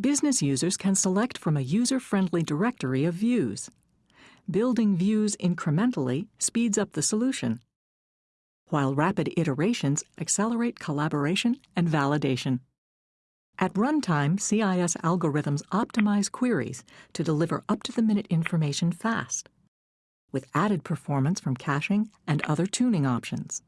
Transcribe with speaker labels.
Speaker 1: Business users can select from a user-friendly directory of views. Building views incrementally speeds up the solution, while rapid iterations accelerate collaboration and validation. At runtime, CIS algorithms optimize queries to deliver up-to-the-minute information fast, with added performance from caching and other tuning options.